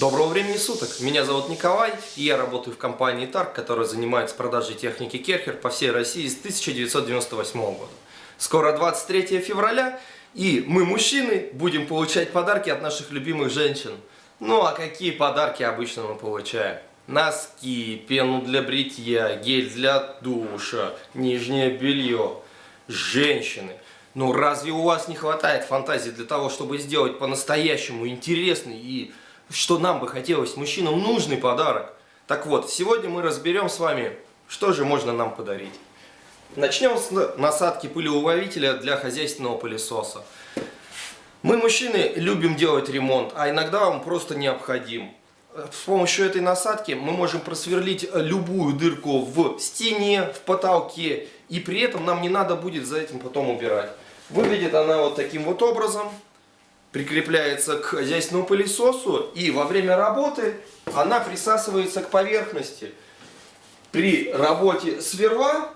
Доброго времени суток! Меня зовут Николай, и я работаю в компании Тарк, которая занимается продажей техники Керхер по всей России с 1998 года. Скоро 23 февраля, и мы, мужчины, будем получать подарки от наших любимых женщин. Ну а какие подарки обычно мы получаем? Носки, пену для бритья, гель для душа, нижнее белье. Женщины. Ну разве у вас не хватает фантазии для того, чтобы сделать по-настоящему интересный и что нам бы хотелось, мужчинам нужный подарок. Так вот, сегодня мы разберем с вами, что же можно нам подарить. Начнем с насадки пылеуловителя для хозяйственного пылесоса. Мы, мужчины, любим делать ремонт, а иногда он просто необходим. С помощью этой насадки мы можем просверлить любую дырку в стене, в потолке, и при этом нам не надо будет за этим потом убирать. Выглядит она вот таким вот образом прикрепляется к хозяйственному пылесосу и во время работы она присасывается к поверхности. При работе сверла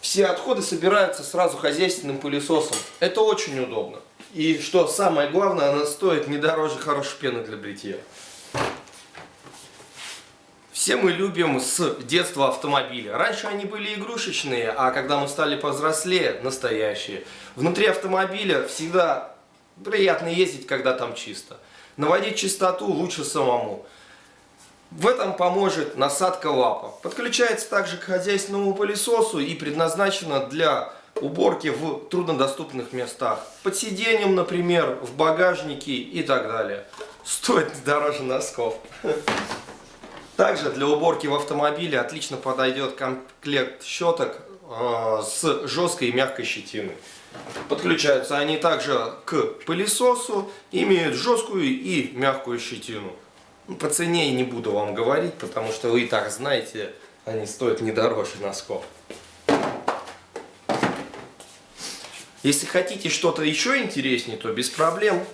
все отходы собираются сразу хозяйственным пылесосом. Это очень удобно. И что самое главное, она стоит не дороже хорошей пены для бритья. Все мы любим с детства автомобили. Раньше они были игрушечные, а когда мы стали повзрослее, настоящие. Внутри автомобиля всегда приятно ездить, когда там чисто. Наводить чистоту лучше самому. В этом поможет насадка лапа. Подключается также к хозяйственному пылесосу и предназначена для уборки в труднодоступных местах. Под сиденьем, например, в багажнике и так далее. Стоит дороже носков. Также для уборки в автомобиле отлично подойдет комплект щеток с жесткой и мягкой щетиной. Подключаются они также к пылесосу, имеют жесткую и мягкую щетину. Ну, по цене не буду вам говорить, потому что вы и так знаете, они стоят не дороже носков. Если хотите что-то еще интереснее, то без проблем.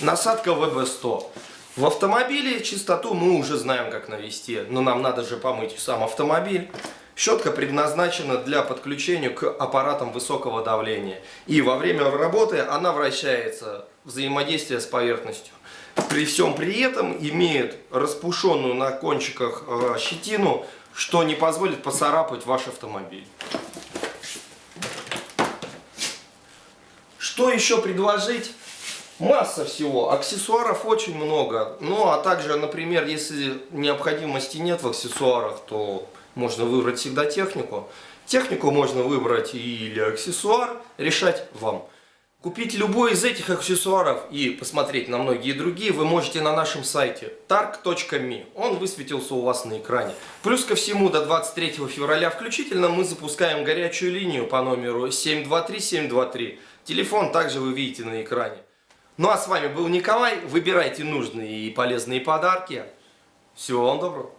Насадка VB100. В автомобиле чистоту мы уже знаем, как навести, но нам надо же помыть сам автомобиль. Щетка предназначена для подключения к аппаратам высокого давления. И во время работы она вращается, взаимодействие с поверхностью. При всем при этом имеет распушенную на кончиках э, щетину, что не позволит поцарапать ваш автомобиль. Что еще предложить? Масса всего, аксессуаров очень много. Ну а также, например, если необходимости нет в аксессуарах, то можно выбрать всегда технику. Технику можно выбрать или аксессуар, решать вам. Купить любой из этих аксессуаров и посмотреть на многие другие вы можете на нашем сайте tark.me. Он высветился у вас на экране. Плюс ко всему до 23 февраля включительно мы запускаем горячую линию по номеру 723-723. Телефон также вы видите на экране. Ну а с вами был Николай. Выбирайте нужные и полезные подарки. Всего вам доброго.